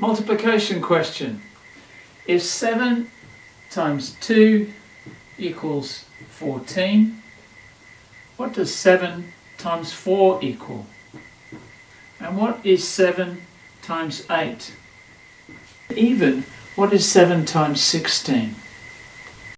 Multiplication question. If 7 times 2 equals 14, what does 7 times 4 equal? And what is 7 times 8? Even, what is 7 times 16?